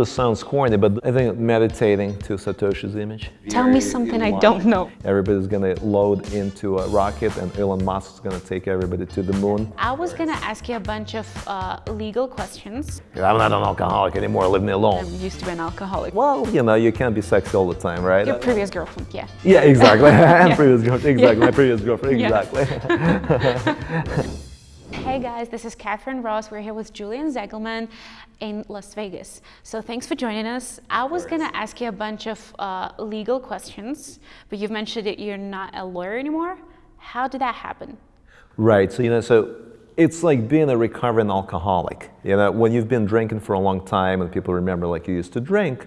this sounds corny, but I think meditating to Satoshi's image. Tell me something I don't know. Everybody's gonna load into a rocket and Elon Musk is gonna take everybody to the moon. I was gonna ask you a bunch of uh, legal questions. I'm not an alcoholic anymore, leave me I alone. used to be an alcoholic. Well, you know, you can't be sexy all the time, right? Your previous girlfriend, yeah. yeah, exactly. and previous girlfriend, exactly. My previous girlfriend, Yeah. exactly. Hey guys, this is Catherine Ross. We're here with Julian Zegelman in Las Vegas. So thanks for joining us. I was gonna ask you a bunch of uh, legal questions, but you've mentioned that you're not a lawyer anymore. How did that happen? Right. So you know, so it's like being a recovering alcoholic. You know, when you've been drinking for a long time and people remember like you used to drink.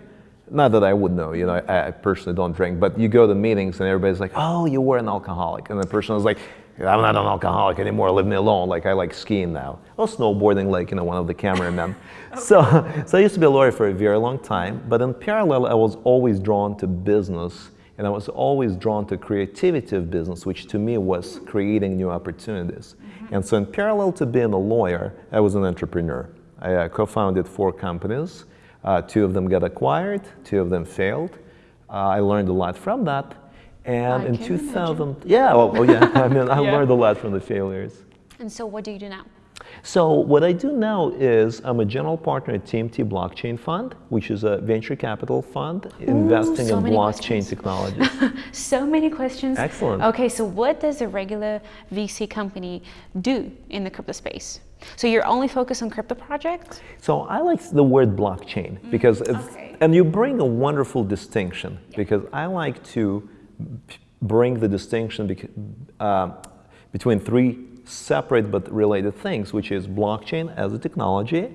Not that I would know. You know, I, I personally don't drink, but you go to meetings and everybody's like, "Oh, you were an alcoholic," and the person is like, "I'm not an alcoholic anymore. Leave me alone. Like I like skiing now, or snowboarding, like you know, one of the cameramen." so, so I used to be a lawyer for a very long time, but in parallel, I was always drawn to business and I was always drawn to creativity of business, which to me was creating new opportunities. And so in parallel to being a lawyer, I was an entrepreneur. I uh, co-founded four companies. Uh, two of them got acquired, two of them failed. Uh, I learned a lot from that. And I in can 2000, yeah, well, oh, yeah, I mean, I Yeah. learned a lot from the failures. And so what do you do now? So what I do now is I'm a general partner at TMT Blockchain Fund, which is a venture capital fund investing so in blockchain technologies. So many questions. Excellent. Okay, so what does a regular VC company do in the crypto space? So you're only focused on crypto projects? so I like the word blockchain because it's, Mm, okay. and you bring a wonderful distinction because I like to bring the distinction uh, between three separate but related things, which is blockchain as a technology,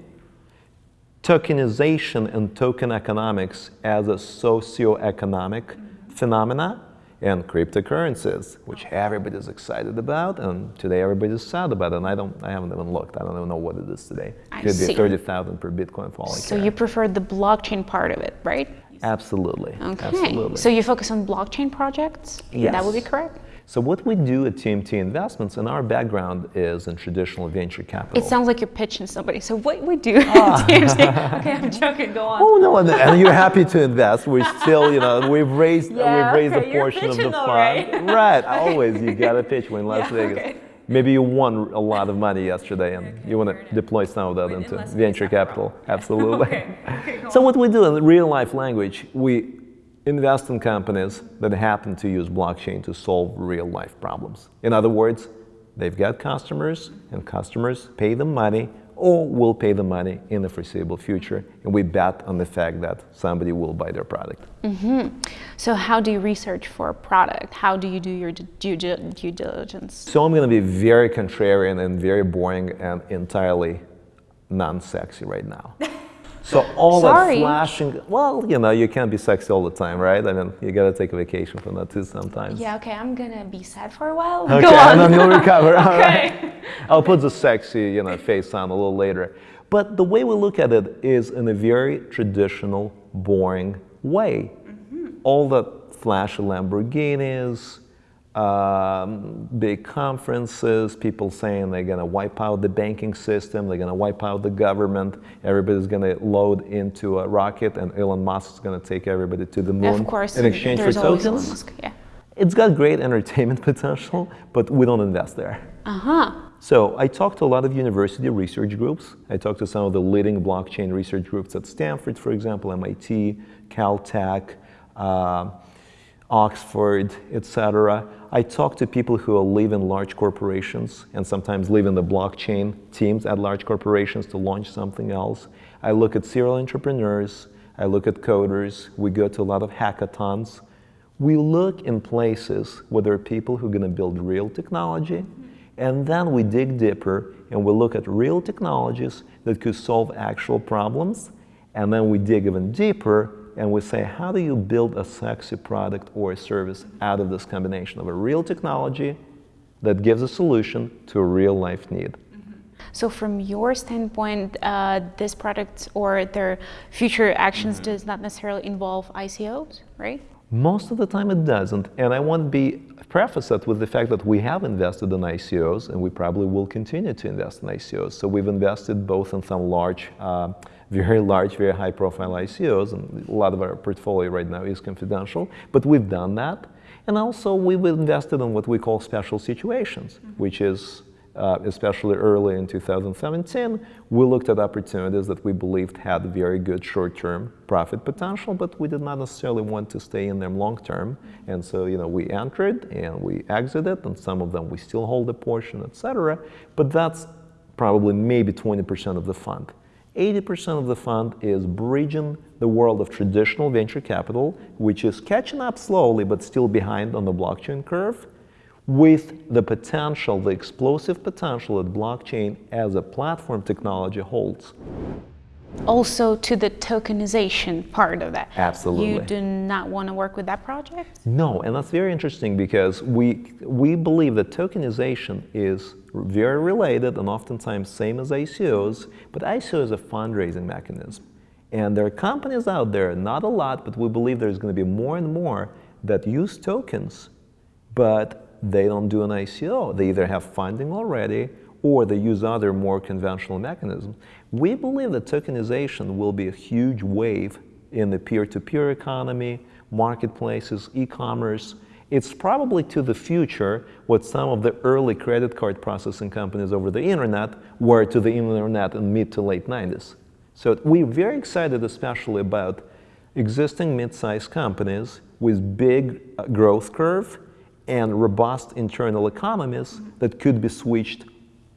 tokenization and token economics as a socio-economic phenomena and cryptocurrencies, which everybody's excited about, and today everybody's sad about it. And I don't, I haven't even looked. I don't even know what it is today. I Could be thirty thousand per Bitcoin for all So care. you prefer the blockchain part of it, right? Absolutely. Okay. Absolutely. So you focus on blockchain projects? Yes. That would be correct? So what we do at TMT Investments, and our background is in traditional venture capital. It sounds like you're pitching somebody. So what we do ah. at TMC? Okay, I'm joking. Go on. Oh no, and, and you're happy to invest. We're still, you know, we've raised Yeah, we've raised okay, a portion of the fund. right? right. Always, you got to pitch when Las Yeah, Vegas. okay. Maybe you won a lot of money yesterday, and you want to deploy some of that into venture capital. Absolutely. Okay, okay, so what we do in real life language, we invest in companies that happen to use blockchain to solve real life problems. In other words, they've got customers, and customers pay them money or will pay the money in the foreseeable future, and we bet on the fact that somebody will buy their product. Mm-hmm. So how do you research for a product? How do you do your due, due, due diligence? So I'm going to be very contrarian and very boring and entirely non-sexy right now. So all Sorry. that flashing, well, you know, you can't be sexy all the time, right? I mean, you got to take a vacation from that too sometimes. Yeah, okay, I'm gonna be sad for a while. Okay, Go on. and then you'll recover. All right. Okay. I'll put the sexy, you know, face on a little later. But the way we look at it is in a very traditional, boring way. Mm-hmm. All the flashy Lamborghinis, um, big conferences, people saying they're going to wipe out the banking system, they're going to wipe out the government, everybody's going to load into a rocket, and Elon Musk is going to take everybody to the moon Of course, in exchange for tokens. Musk, Yeah. It's got great entertainment potential, but we don't invest there. Uh huh. So I talked to a lot of university research groups. I talked to some of the leading blockchain research groups at Stanford, for example, MIT, Caltech, uh, Oxford, etc. I talk to people who live in large corporations and sometimes live in the blockchain teams at large corporations to launch something else. I look at serial entrepreneurs. I look at coders. We go to a lot of hackathons. We look in places where there are people who are going to build real technology, and then we dig deeper and we look at real technologies that could solve actual problems, and then we dig even deeper and we say, how do you build a sexy product or a service out of this combination of a real technology that gives a solution to a real life need? So from your standpoint, uh, this product or their future actions Mm-hmm. does not necessarily involve ICOs, right? Most of the time it doesn't, and I want to be preface that with the fact that we have invested in ICOs, and we probably will continue to invest in ICOs. So we've invested both in some large uh, very large, very high profile ICOs, and a lot of our portfolio right now is confidential, but we've done that. And also we've invested in what we call special situations, mm -hmm. which is uh, especially early in 2017, we looked at opportunities that we believed had very good short-term profit potential, but we did not necessarily want to stay in them long-term. And so, you know, we entered and we exited, and some of them we still hold a portion, et cetera. But that's probably maybe 20% of the fund. 80% of the fund is bridging the world of traditional venture capital, which is catching up slowly but still behind on the blockchain curve, with the potential, the explosive potential that blockchain as a platform technology holds. Also to the tokenization part of that. Absolutely. You do not want to work with that project? No, and that's very interesting because we, we believe that tokenization is very related and oftentimes same as ICOs, but ICO is a fundraising mechanism. And there are companies out there, not a lot, but we believe there's going to be more and more that use tokens, but they don't do an ICO. They either have funding already or they use other more conventional mechanisms. We believe that tokenization will be a huge wave in the peer-to-peer -peer economy, marketplaces, e-commerce. It's probably to the future what some of the early credit card processing companies over the internet were to the internet in mid to late 90s. So we're very excited especially about existing mid-sized companies with big uh, growth curve and robust internal economies that could be switched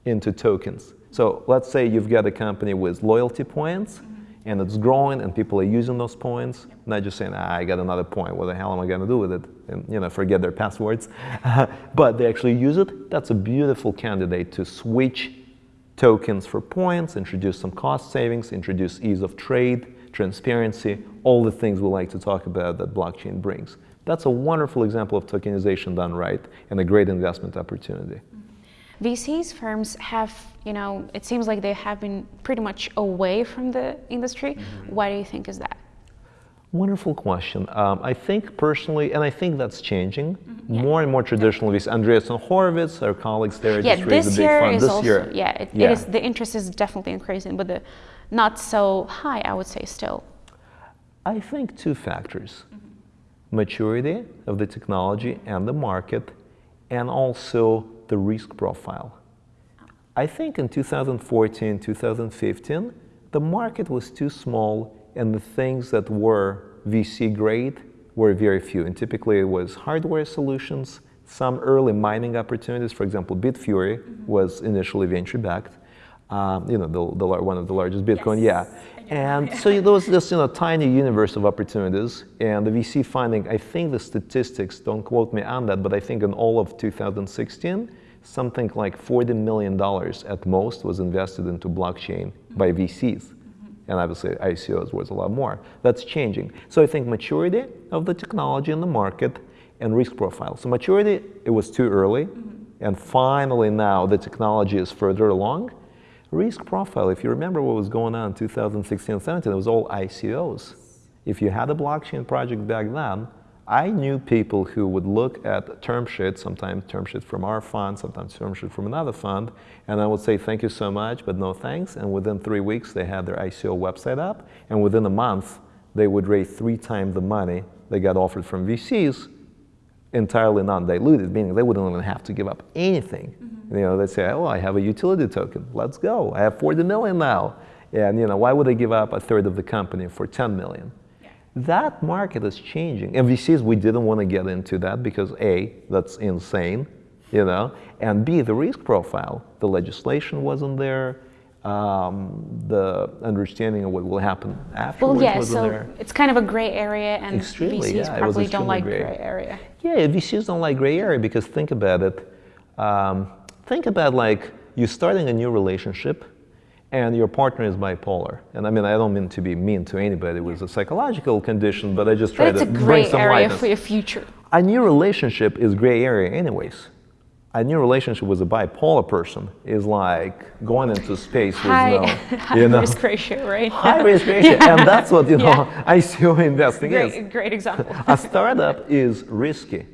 into tokens. So let's say you've got a company with loyalty points and it's growing and people are using those points, not just saying, ah, I got another point, what the hell am I gonna do with it? And you know, forget their passwords. but they actually use it, that's a beautiful candidate to switch tokens for points, introduce some cost savings, introduce ease of trade, transparency, all the things we like to talk about that blockchain brings. That's a wonderful example of tokenization done right and a great investment opportunity. Mm-hmm. VCs firms have, you know, it seems like they have been pretty much away from the industry. Mm -hmm. Why do you think is that? Wonderful question. Um, I think personally, and I think that's changing. Mm -hmm. yeah. More and more traditional VCs. Andreessen Horowitz, our colleagues there, yeah, just raised a big fund. This also, year, yeah, it, yeah. It is, the interest is definitely increasing, but the not so high, I would say, still. I think two factors. Mm -hmm maturity of the technology and the market, and also the risk profile. I think in 2014, 2015, the market was too small and the things that were VC grade were very few. And typically it was hardware solutions, some early mining opportunities. For example, Bitfury mm -hmm. was initially venture backed. Um, you know, the, the, one of the largest Bitcoin, yes. yeah. And so there was this you know, tiny universe of opportunities. And the VC funding, I think the statistics, don't quote me on that, but I think in all of 2016, something like $40 million at most was invested into blockchain mm-hmm. by VCs. Mm-hmm. And obviously ICOs was a lot more. That's changing. So I think maturity of the technology in the market and risk profile. So maturity, it was too early. Mm-hmm. And finally now the technology is further along Risk profile, if you remember what was going on in 2016 17, it was all ICOs. If you had a blockchain project back then, I knew people who would look at term sheets, sometimes term sheets from our fund, sometimes term sheet from another fund, and I would say, thank you so much, but no thanks. And within three weeks, they had their ICO website up. And within a month, they would raise three times the money they got offered from VCs, entirely non-diluted, meaning they wouldn't even have to give up anything. You know, they say, oh, I have a utility token. Let's go. I have 40 million now. And, you know, why would I give up a third of the company for 10 million? Yeah. That market is changing. And VCs, we didn't want to get into that because A, that's insane, you know, and B, the risk profile. The legislation wasn't there. Um, the understanding of what will happen afterwards well, yeah, wasn't so there. It's kind of a gray area, and extremely, VCs yeah, probably don't like gray. gray. area. Yeah, VCs don't like gray area because think about it. Um, think about like you're starting a new relationship and your partner is bipolar. And I mean, I don't mean to be mean to anybody with a psychological condition, but I just try to bring some area lightness. for your future. A new relationship is gray area anyways. A new relationship with a bipolar person is like going into space high, with no, high you know, risk ratio, right? High risk ratio, yeah. and that's what you know yeah. ICO investing great, is. Great example. a startup is risky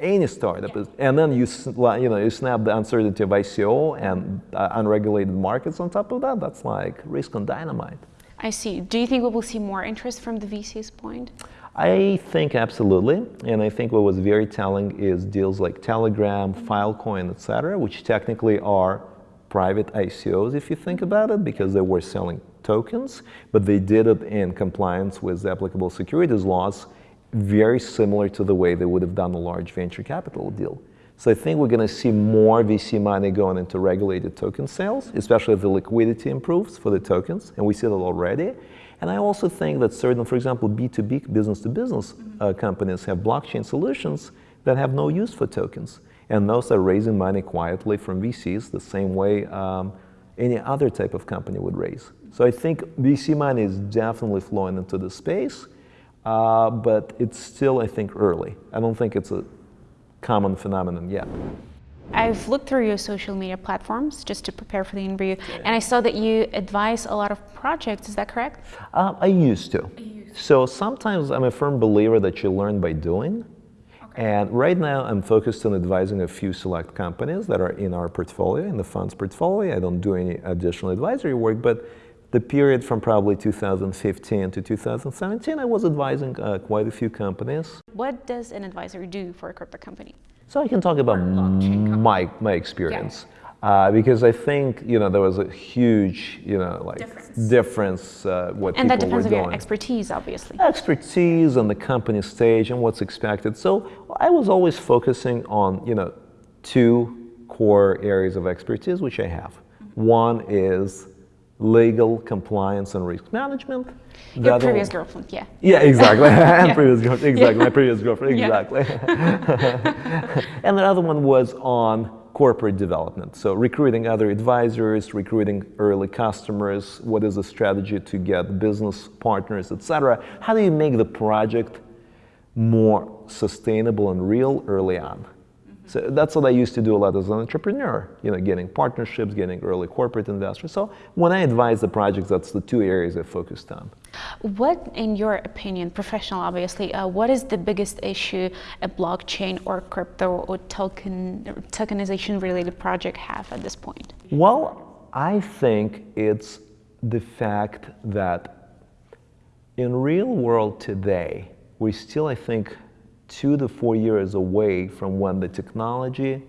any startup is, and then you you know you snap the uncertainty of ICO and uh, unregulated markets on top of that. That's like risk on dynamite. I see. Do you think we will see more interest from the VC's point? I think absolutely, and I think what was very telling is deals like Telegram, Filecoin, etc., which technically are private ICOs if you think about it, because they were selling tokens, but they did it in compliance with the applicable securities laws, very similar to the way they would have done a large venture capital deal. So I think we're going to see more VC money going into regulated token sales, especially if the liquidity improves for the tokens, and we see that already. And I also think that certain, for example, B2B, business to business uh, companies have blockchain solutions that have no use for tokens. And those are raising money quietly from VCs the same way um, any other type of company would raise. So I think VC money is definitely flowing into the space, uh, but it's still, I think, early. I don't think it's a common phenomenon yet. I've looked through your social media platforms just to prepare for the interview, and I saw that you advise a lot of projects. Is that correct? Uh, I used to. So sometimes I'm a firm believer that you learn by doing. Okay. And right now I'm focused on advising a few select companies that are in our portfolio, in the fund's portfolio. I don't do any additional advisory work, but the period from probably 2015 to 2017, I was advising uh, quite a few companies. What does an advisor do for a crypto company? So I can talk about my, my experience. Yeah. Uh, because I think you know there was a huge you know like difference, difference uh, what and people that depends were on doing. your expertise, obviously. Expertise and the company stage and what's expected. So I was always focusing on you know two core areas of expertise which I have. Mm-hmm. One is legal compliance and risk management. Your previous girlfriend, yeah. Yeah, exactly. and yeah. previous girlfriend, exactly. Yeah. My previous girlfriend, exactly. and the other one was on corporate development. So recruiting other advisors, recruiting early customers, what is the strategy to get business partners, etc. How do you make the project more sustainable and real early on? So that's what I used to do a lot as an entrepreneur, you know, getting partnerships, getting early corporate investors. So when I advise the projects, that's the two areas I focused on. What, in your opinion, professional obviously, uh, what is the biggest issue a blockchain or crypto or token tokenization related project have at this point? Well, I think it's the fact that in real world today, we still, I think, two to four years away from when the technology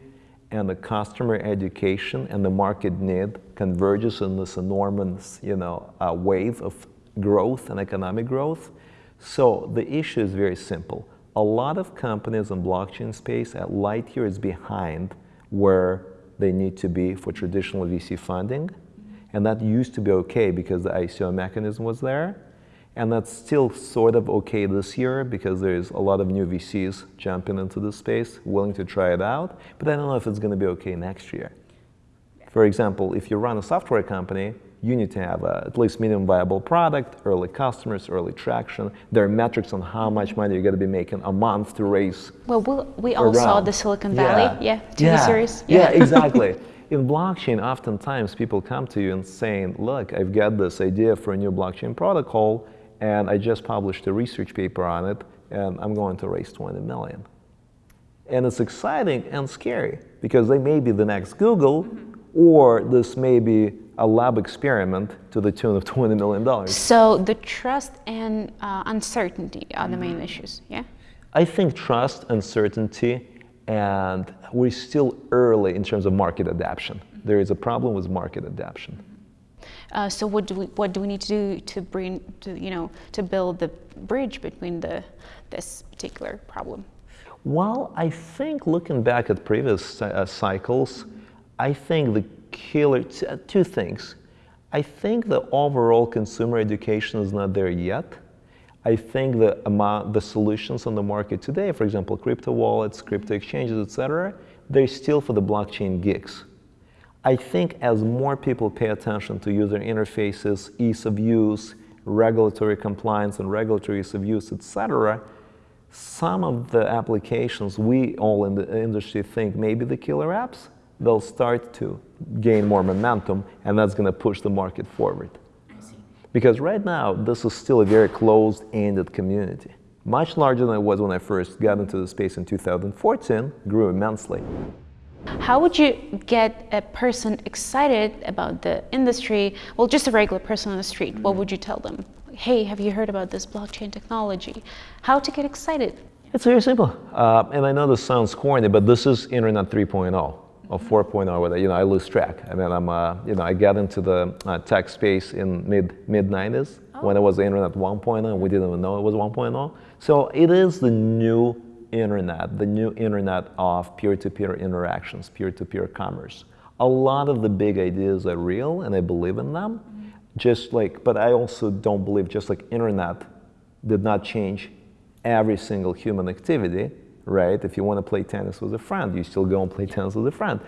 and the customer education and the market need converges in this enormous you know, uh, wave of growth and economic growth. So the issue is very simple. A lot of companies in blockchain space at light years behind where they need to be for traditional VC funding. And that used to be okay because the ICO mechanism was there. And that's still sort of okay this year because there's a lot of new VCs jumping into the space, willing to try it out. But I don't know if it's going to be okay next year. For example, if you run a software company, you need to have a, at least minimum viable product, early customers, early traction. There are metrics on how much money you're going to be making a month to raise. Well, we, we all saw the Silicon Valley, yeah, yeah TV yeah. series. Yeah, yeah exactly. In blockchain, oftentimes people come to you and saying, look, I've got this idea for a new blockchain protocol and I just published a research paper on it, and I'm going to raise 20 million. And it's exciting and scary because they may be the next Google, mm-hmm. or this may be a lab experiment to the tune of $20 million. So the trust and uh, uncertainty are the main issues, yeah? I think trust, uncertainty, and we're still early in terms of market adoption. Mm-hmm. There is a problem with market adoption. Uh, so what do we what do we need to do to bring to you know to build the bridge between the this particular problem? Well, I think looking back at previous uh, cycles, I think the killer uh, two things. I think the overall consumer education is not there yet. I think the amount, the solutions on the market today, for example, crypto wallets, crypto exchanges, etc., they're still for the blockchain geeks. I think as more people pay attention to user interfaces, ease of use, regulatory compliance and regulatory ease of use, etc., some of the applications we all in the industry think may be the killer apps, they'll start to gain more momentum and that's going to push the market forward. Because right now, this is still a very closed-ended community. Much larger than it was when I first got into the space in 2014, grew immensely. How would you get a person excited about the industry? Well, just a regular person on the street. What would you tell them? Hey, have you heard about this blockchain technology? How to get excited? It's very simple. Uh, and I know this sounds corny, but this is Internet 3.0 or 4.0, whether, you know, I lose track. I mean, I'm, uh, you know, I got into the uh, tech space in mid, mid 90s oh. when it was Internet 1.0 and we didn't even know it was 1.0. So it is the new internet, the new internet of peer-to-peer interactions, peer-to-peer commerce. A lot of the big ideas are real and I believe in them. Just like, but I also don't believe just like internet did not change every single human activity, right? If you want to play tennis with a friend, you still go and play tennis with a friend.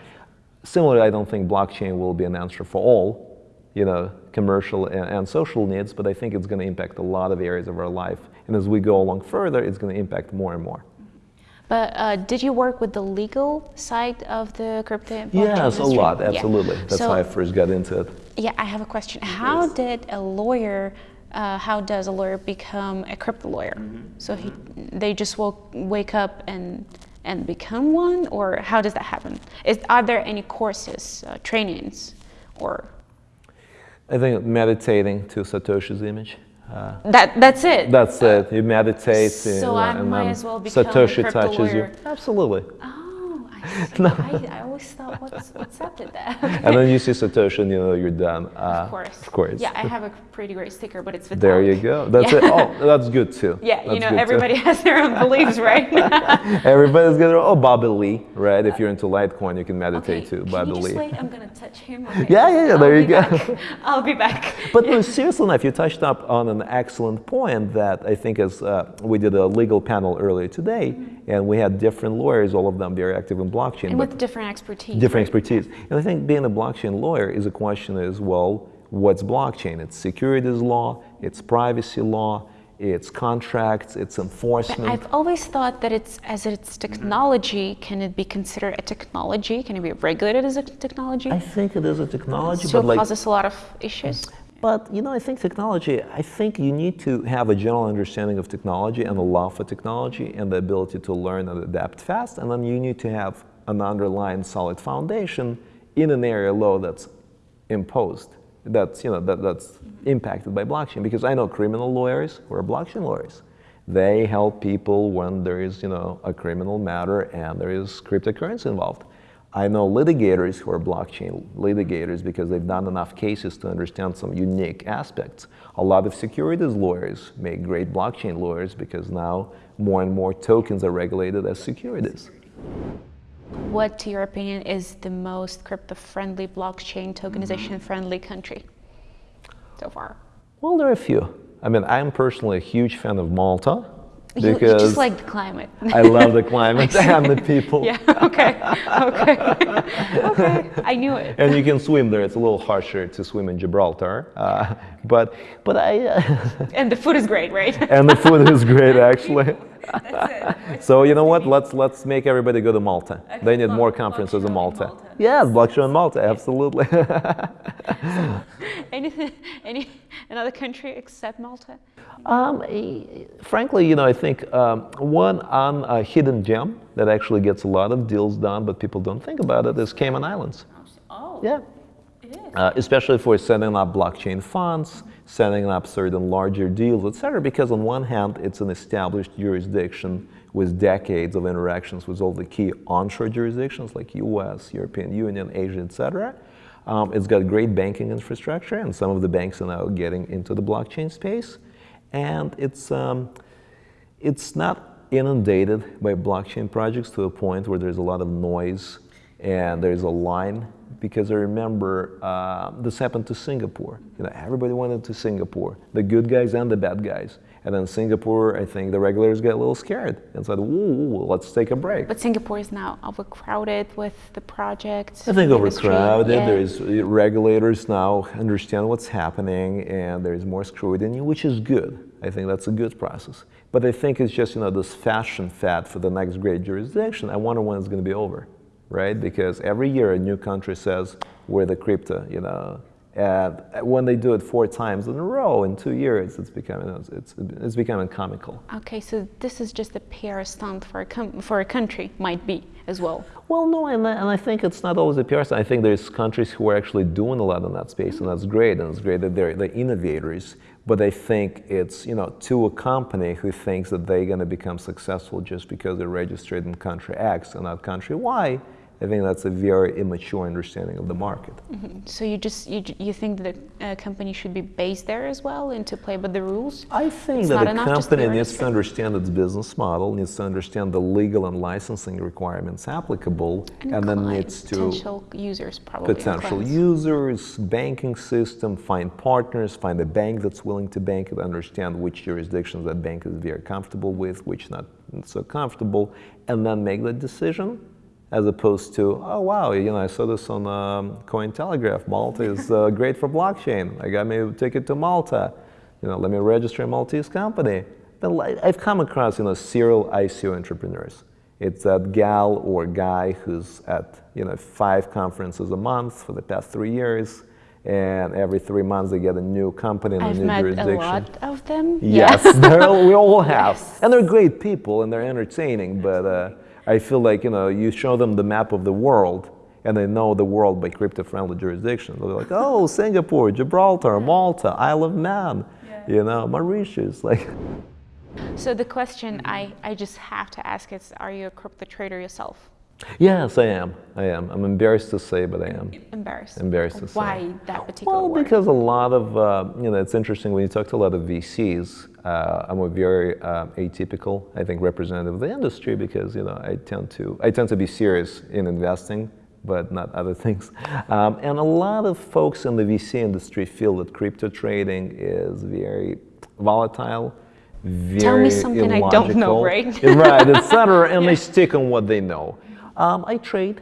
Similarly, I don't think blockchain will be an answer for all, you know, commercial and, and social needs, but I think it's going to impact a lot of areas of our life. And as we go along further, it's going to impact more and more. But uh, did you work with the legal side of the crypto? Yes, industry? a lot, absolutely. Yeah. That's so, how I first got into it. Yeah, I have a question. How did a lawyer uh, how does a lawyer become a crypto lawyer? Mm -hmm. So he, they just woke, wake up and and become one, or how does that happen? Is, are there any courses, uh, trainings, or? I think meditating to Satoshi's image. Uh, that that's it. That's it. You meditate. So and, I and might as well become Satoshi a touches lawyer. you. Absolutely. Oh. no. I, I, always thought, what's, what's up with that? And then you see Satoshi and you know you're done. Uh, of course. Of course. Yeah, I have a pretty great sticker, but it's There you go. That's yeah. it. Oh, that's good too. Yeah, that's you know, everybody too. has their own beliefs, right? Everybody's got their, oh, Bobby Lee, right? If you're into Litecoin, you can meditate okay. too, Bobby Lee. Lee. Wait? I'm going to touch him. Okay. Yeah, yeah, yeah, there you go. Back. I'll be back. But no, seriously enough, you touched up on an excellent point that I think as uh, we did a legal panel earlier today, mm -hmm. and we had different lawyers, all of them very active in blockchain. And with different expertise. Different right? expertise. And I think being a blockchain lawyer is a question as well, what's blockchain? It's securities law, it's privacy law, it's contracts, it's enforcement. But I've always thought that it's as it's technology, can it be considered a technology? Can it be regulated as a technology? I think it is a technology, so but like, causes a lot of issues. But you know, I think technology, I think you need to have a general understanding of technology and a love for technology and the ability to learn and adapt fast. And then you need to have an underlying solid foundation in an area law that's imposed, that's, you know, that, that's impacted by blockchain. Because I know criminal lawyers who are blockchain lawyers. They help people when there is, you know, a criminal matter and there is cryptocurrency involved. I know litigators who are blockchain litigators because they've done enough cases to understand some unique aspects. A lot of securities lawyers make great blockchain lawyers because now more and more tokens are regulated as securities. What, to your opinion, is the most crypto-friendly, blockchain, tokenization-friendly country so far? Well, there are a few. I mean, I'm personally a huge fan of Malta. Because you, just like the climate. I love the climate and the people. Yeah, okay, okay, okay, I knew it. And you can swim there. It's a little harsher to swim in Gibraltar, uh, but, but I... Uh, and the food is great, right? and the food is great, actually. so you know what? Let's let's make everybody go to Malta. Okay, they need more conferences in Malta. Malta. Yes, blockchain in Malta, absolutely. so, anything, any another country except Malta? Um, frankly, you know, I think um, one on a hidden gem that actually gets a lot of deals done, but people don't think about it, is Cayman Islands. Oh. Yeah. Uh, especially for setting up blockchain funds, setting up certain larger deals, etc. Because on one hand, it's an established jurisdiction with decades of interactions with all the key onshore jurisdictions like US, European Union, Asia, etc. Um, it's got great banking infrastructure, and some of the banks are now getting into the blockchain space. And it's, um, it's not inundated by blockchain projects to a point where there's a lot of noise and there's a line because I remember uh, this happened to Singapore. You know, everybody wanted to Singapore, the good guys and the bad guys. And then Singapore, I think the regulators get a little scared and said, "Ooh, let's take a break." But Singapore is now overcrowded with the projects. I think overcrowded. Yeah. There's uh, regulators now understand what's happening, and there's more scrutiny, which is good. I think that's a good process. But I think it's just you know this fashion fad for the next great jurisdiction. I wonder when it's going to be over right? Because every year a new country says we're the crypto, you know, And when they do it four times in a row in two years, it's becoming it's, it's becoming comical. Okay, so this is just a PR stunt for a com- for a country, might be as well. Well, no, and, and I think it's not always a PR stunt. I think there's countries who are actually doing a lot in that space, and that's great, and it's great that they're the innovators. But I think it's you know to a company who thinks that they're going to become successful just because they're registered in country X and not country Y I think that's a very immature understanding of the market. Mm -hmm. So you just you, you think that a company should be based there as well and to play by the rules? I think it's that a company needs to understand its business model, needs to understand the legal and licensing requirements applicable, and, and then needs to potential users probably potential users, banking system, find partners, find a bank that's willing to bank it, understand which jurisdictions that bank is very comfortable with, which not so comfortable, and then make the decision as opposed to, oh wow, you know, I saw this on um, Cointelegraph. Malta is uh, great for blockchain. I got me a ticket to Malta. You know, let me register a Maltese company. But I've come across, you know, serial ICO entrepreneurs. It's that gal or guy who's at, you know, five conferences a month for the past three years. And every three months they get a new company in I've a new met jurisdiction. a lot of them. Yes, we all have. Yes. And they're great people and they're entertaining, but uh, I feel like, you know, you show them the map of the world and they know the world by crypto-friendly jurisdictions. They're like, oh, Singapore, Gibraltar, Malta, Isle of Man, yeah. you know, Mauritius, like. So the question I, I just have to ask is, are you a crypto trader yourself? Yes, I am. I am. I'm embarrassed to say, but I am. Embarrassed. Embarrassed to Why say. Why that particular Well, word? because a lot of, uh, you know, it's interesting when you talk to a lot of VCs. Uh, I'm a very uh, atypical, I think, representative of the industry because, you know, I tend to, I tend to be serious in investing but not other things. Um, and a lot of folks in the VC industry feel that crypto trading is very volatile, very Tell me something illogical, I don't know, right? right, etc. And yeah. they stick on what they know. Um, I trade.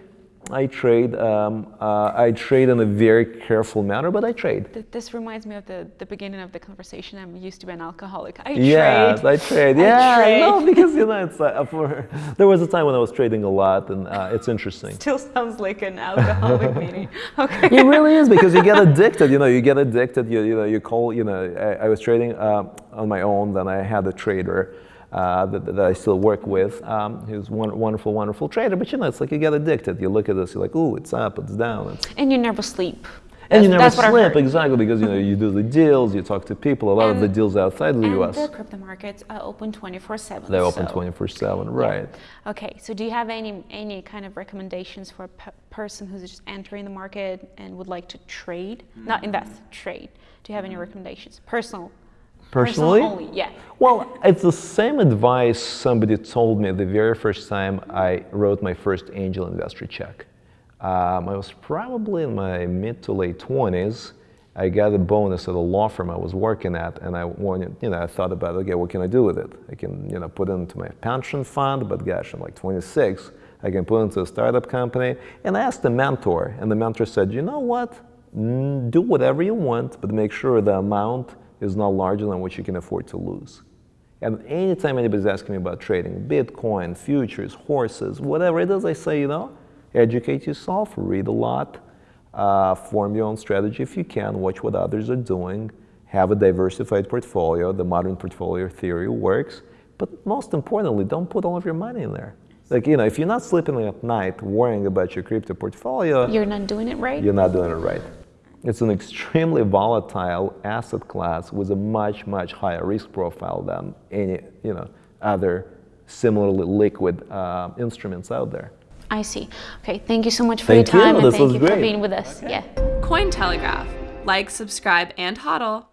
I trade. Um, uh, I trade in a very careful manner, but I trade. This reminds me of the, the beginning of the conversation. I'm used to be an alcoholic. I yes, trade. I trade. Yeah, I trade. no, because you know, it's uh, for, there was a time when I was trading a lot, and uh, it's interesting. Still sounds like an alcoholic meeting. Okay. It really is because you get addicted. You know, you get addicted. You, you know, you call. You know, I, I was trading uh, on my own. Then I had a trader uh, that, that, I still work with. Um, he's one wonderful, wonderful trader. But you know, it's like you get addicted. You look at this, you're like, ooh, it's up, it's down. It's and you never sleep. And you never sleep, exactly, because you know you do the deals, you talk to people. A lot and, of the deals outside the U.S. the crypto markets are open 24/7. They're open 24/7, right? Yeah. Okay, so do you have any any kind of recommendations for a person who's just entering the market and would like to trade, not invest, trade? Do you have any recommendations, personal Personally? only, yeah. Well, it's the same advice somebody told me the very first time I wrote my first angel investor check. Um, I was probably in my mid to late 20s. I got a bonus at a law firm I was working at, and I wanted, you know, I thought about, okay, what can I do with it? I can, you know, put it into my pension fund, but gosh, I'm like 26. I can put it into a startup company. And I asked the mentor, and the mentor said, you know what? Do whatever you want, but make sure the amount is not larger than what you can afford to lose. And anytime anybody's asking me about trading, Bitcoin, futures, horses, whatever it is, I say, you know, educate yourself, read a lot, uh, form your own strategy if you can, watch what others are doing, have a diversified portfolio. The modern portfolio theory works. But most importantly, don't put all of your money in there. Like, you know, if you're not sleeping at night worrying about your crypto portfolio, you're not doing it right. You're not doing it right. It's an extremely volatile asset class with a much, much higher risk profile than any you know, other similarly liquid uh, instruments out there. I see. Okay, thank you so much for thank your time you. and this thank you great. for being with us. Okay. Yeah. Cointelegraph. Like, subscribe, and hodl.